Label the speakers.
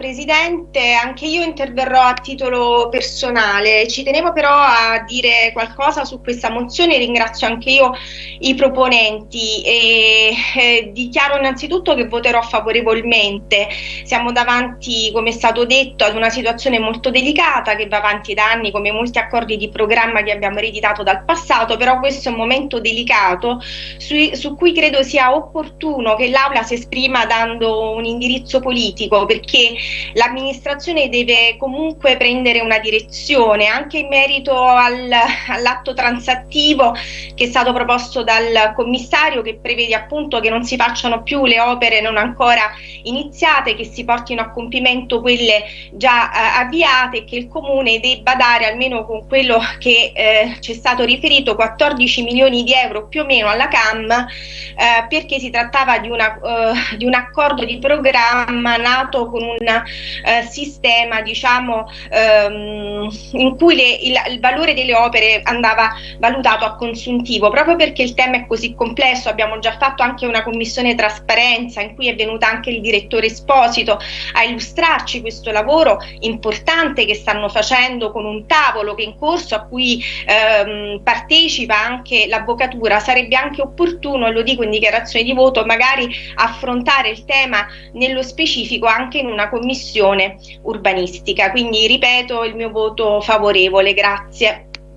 Speaker 1: Presidente, anche io interverrò a titolo personale. Ci tenevo però a dire qualcosa su questa mozione, ringrazio anche io i proponenti e eh, dichiaro innanzitutto che voterò favorevolmente. Siamo davanti, come è stato detto, ad una situazione molto delicata che va avanti da anni come molti accordi di programma che abbiamo ereditato dal passato, però questo è un momento delicato su, su cui credo sia opportuno che l'Aula si esprima dando un indirizzo politico perché l'amministrazione deve comunque prendere una direzione anche in merito al, all'atto transattivo che è stato proposto dal commissario che prevede appunto che non si facciano più le opere non ancora iniziate, che si portino a compimento quelle già eh, avviate e che il comune debba dare almeno con quello che eh, ci è stato riferito 14 milioni di euro più o meno alla CAM eh, perché si trattava di, una, uh, di un accordo di programma nato con un uh, sistema diciamo um, in cui le, il, il, valore delle opere andava valutato a consuntivo. Proprio perché il tema è così complesso abbiamo già fatto anche una commissione trasparenza in cui è venuta anche il direttore Esposito a illustrarci questo lavoro importante che stanno facendo con un tavolo che è in corso a cui um, partecipa anche l'avvocatura. Sarebbe anche opportuno lo dico in dichiarazione di voto magari affrontare il tema nello specifico anche in una commissione urbanistica. Quindi ripeto il mio voto favorevole. Grazie.